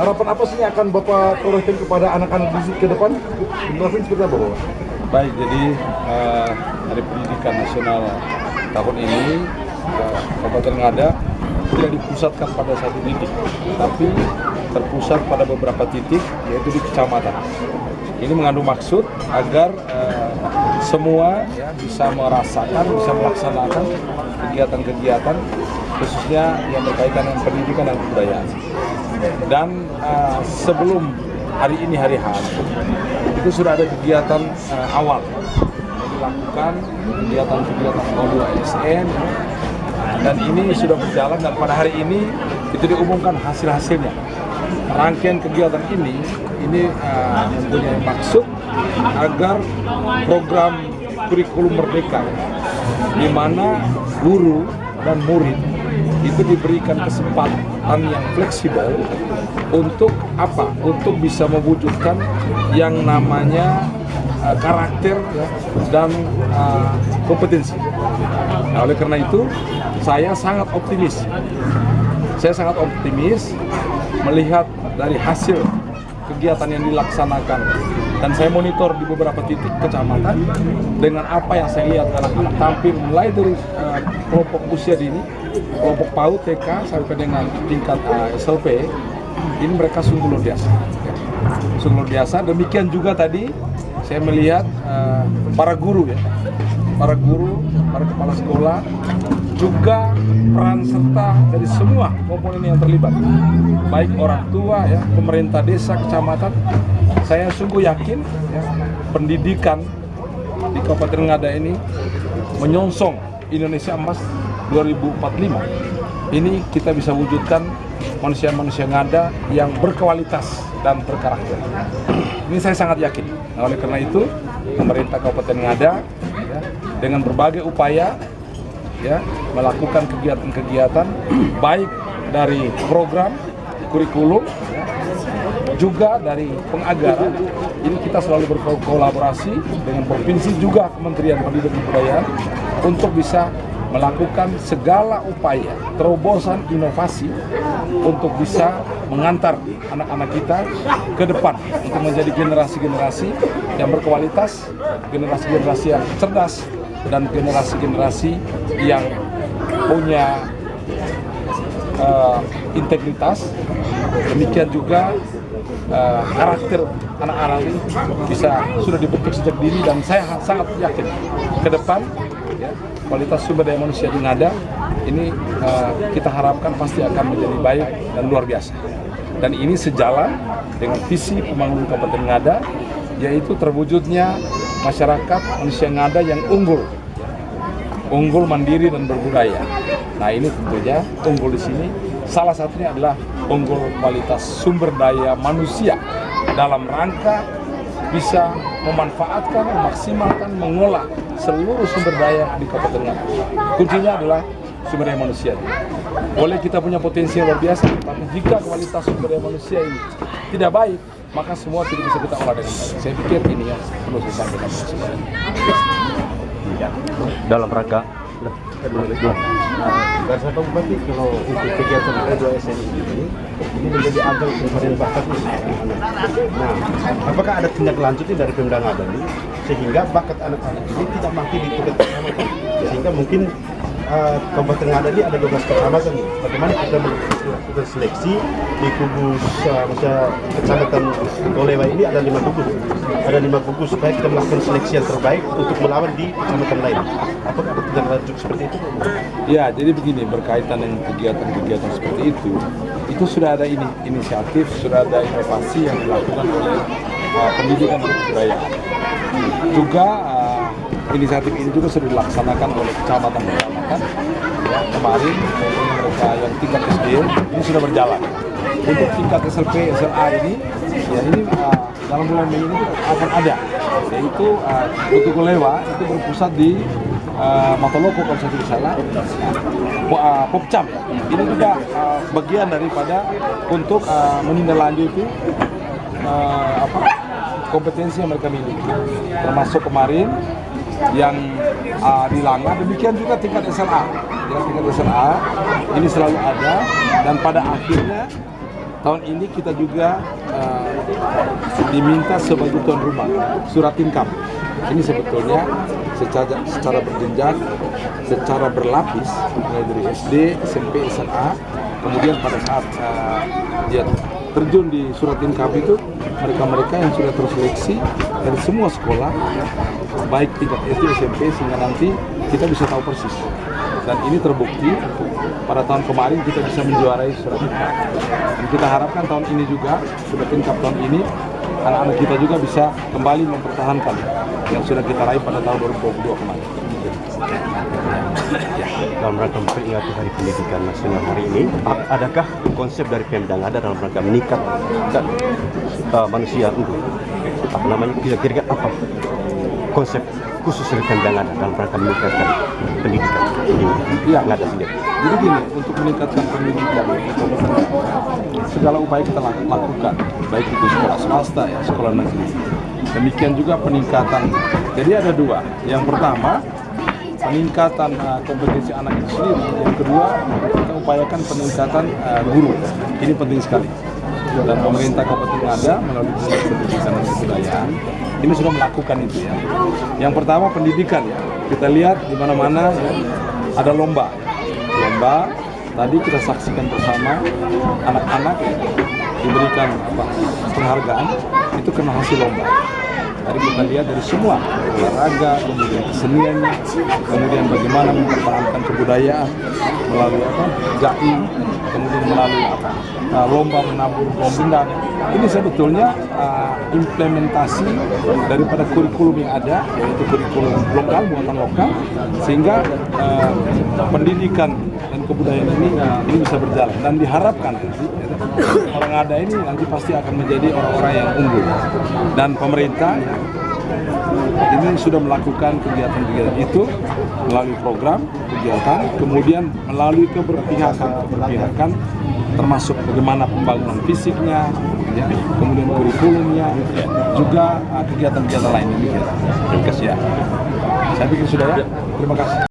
harapan apa sih yang akan Bapak torehkan kepada anak-anak di ke depan? Generasi seperti apa Bapak? Baik, jadi uh, Hari Pendidikan Nasional tahun ini uh, Kabupaten Ngada tidak dipusatkan pada satu titik, tapi terpusat pada beberapa titik, yaitu di kecamatan. Ini mengandung maksud agar uh, semua ya, bisa merasakan, bisa melaksanakan kegiatan-kegiatan khususnya yang berkaitan dengan pendidikan dan kebudayaan. Dan uh, sebelum hari ini hari H itu sudah ada kegiatan uh, awal. Dilakukan kegiatan-kegiatan modul ASN dan ini sudah berjalan dan pada hari ini itu diumumkan hasil-hasilnya. Rangkaian kegiatan ini ini uh, mempunyai maksud agar program kurikulum merdeka di mana guru dan murid itu diberikan kesempatan yang fleksibel untuk apa? Untuk bisa mewujudkan yang namanya uh, karakter dan uh, kompetensi. Nah, oleh karena itu, saya sangat optimis. Saya sangat optimis melihat dari hasil kegiatan yang dilaksanakan dan saya monitor di beberapa titik kecamatan dengan apa yang saya lihat anak-anak tampil mulai dari uh, kelompok usia dini, kelompok PAUD TK sampai dengan tingkat uh, SLP ini mereka sungguh luar biasa. Sungguh luar biasa. Demikian juga tadi saya melihat uh, para guru ya, para guru, para kepala sekolah juga peran serta dari semua komponen yang terlibat baik orang tua ya pemerintah desa kecamatan saya sungguh yakin ya, pendidikan di Kabupaten Ngada ini menyongsong Indonesia Emas 2045 ini kita bisa wujudkan manusia-manusia ngada yang berkualitas dan berkarakter. Ini saya sangat yakin. Nah, oleh karena itu, pemerintah Kabupaten Ngada ya, dengan berbagai upaya ya melakukan kegiatan-kegiatan baik dari program kurikulum juga dari pengagaran ini kita selalu berkolaborasi dengan provinsi juga Kementerian Pendidikan dan Kebudayaan untuk bisa melakukan segala upaya terobosan inovasi untuk bisa mengantar anak-anak kita ke depan untuk menjadi generasi-generasi yang berkualitas, generasi-generasi yang cerdas, dan generasi-generasi yang punya uh, integritas. Demikian juga uh, karakter anak-anak ini bisa sudah dibentuk sejak dini dan saya sangat yakin ke depan ya, kualitas sumber daya manusia di Ngada ini uh, kita harapkan pasti akan menjadi baik dan luar biasa. Dan ini sejalan dengan visi pembangunan Kabupaten Ngada, yaitu terwujudnya masyarakat manusia Ngada yang unggul, unggul mandiri dan berbudaya. Nah ini tentunya unggul di sini salah satunya adalah unggul kualitas sumber daya manusia dalam rangka bisa memanfaatkan, memaksimalkan, mengolah seluruh sumber daya di Kabupaten Ngada. Kuncinya adalah sumber daya manusia. Boleh kita punya potensi yang luar biasa, tapi jika kualitas sumber daya manusia ini tidak baik, maka semua tidak bisa kita olah dengan baik. Saya pikir ini yang perlu saya sampaikan. Dalam rangka Tahu berarti kalau untuk kegiatan E2SN ini ini menjadi ajang pencarian bakat Nah, apakah ada tindak lanjutnya dari Pemda Ngada ini sehingga bakat anak-anak ini tidak mati di kecamatan sehingga mungkin uh, Kabupaten Ngada ini ada 12 kecamatan. Bagaimana kita melakukan seleksi di kubu uh, kecamatan Golewa ini ada lima gugus. Ada lima gugus supaya kita melakukan seleksi yang terbaik untuk melawan di kecamatan lain. Apakah ada tindak lanjut seperti itu? Ya, jadi begini berkaitan dengan kegiatan-kegiatan seperti itu, itu sudah ada ini inisiatif, sudah ada inovasi yang dilakukan oleh uh, pendidikan dan. Juga uh, inisiatif ini juga sudah dilaksanakan oleh kecamatan-kecamatan. Ya, kemarin mereka yang tingkat SD ini sudah berjalan. Untuk tingkat SLP, SLA ini, ya ini uh, dalam bulan Mei ini akan ada, yaitu uh, untuk Lewa itu berpusat di uh, Matoloko kalau saya tidak salah, uh, Popcam. Ini juga uh, bagian daripada untuk uh, menindaklanjuti uh, apa kompetensi yang mereka miliki. Termasuk kemarin yang uh, di Langa, demikian juga tingkat SLA. Ya, tingkat SLA ini selalu ada dan pada akhirnya tahun ini kita juga eh, diminta sebagai tuan rumah surat income. Ini sebetulnya secara secara berjenjang, secara berlapis, mulai dari SD, SMP, SMA, kemudian pada saat eh, dia terjun di surat income itu mereka-mereka yang sudah terseleksi dari semua sekolah baik tingkat SD, SMP sehingga nanti kita bisa tahu persis. Dan ini terbukti pada tahun kemarin kita bisa menjuarai surat dan kita harapkan tahun ini juga surat income tahun ini anak-anak kita juga bisa kembali mempertahankan yang sudah kita raih pada tahun 2022 kemarin dalam rangka memperingati Hari Pendidikan Nasional hari ini, adakah konsep dari Pemda ada dalam rangka meningkatkan uh, manusia untuk apa namanya kira-kira apa konsep khusus dari Pemda ada dalam rangka meningkatkan pendidikan di Iya. Ngada sendiri? Jadi gini, untuk meningkatkan pendidikan segala upaya kita lak- lakukan, baik itu sekolah swasta ya, sekolah negeri. Demikian juga peningkatan. Jadi ada dua. Yang pertama peningkatan uh, kompetensi anak itu sendiri. Yang kedua kita upayakan peningkatan uh, guru. Ini penting sekali. Dan pemerintah Kabupaten Ngada melalui Dinas Pendidikan dan Kebudayaan ini sudah melakukan itu ya. Yang pertama pendidikan ya. Kita lihat di mana-mana ya, ada lomba. Lomba tadi kita saksikan bersama anak-anak diberikan apa penghargaan itu karena hasil lomba. Tadi kita lihat dari semua olahraga, kemudian keseniannya, kemudian bagaimana mempertahankan kebudayaan melalui apa jai, kemudian melalui apa uh, lomba menabur bom. Ini sebetulnya uh, implementasi daripada kurikulum yang ada, yaitu kurikulum lokal muatan lokal, sehingga uh, pendidikan dan kebudayaan ini uh, ini bisa berjalan dan diharapkan orang ada ini nanti pasti akan menjadi orang-orang yang unggul dan pemerintah ini sudah melakukan kegiatan-kegiatan itu melalui program kegiatan, kemudian melalui keberpihakan keberpihakan termasuk bagaimana pembangunan fisiknya, ya, kemudian kurikulumnya, juga uh, kegiatan-kegiatan lainnya. Terima kasih ya. Saya pikir sudah ya. Terima kasih.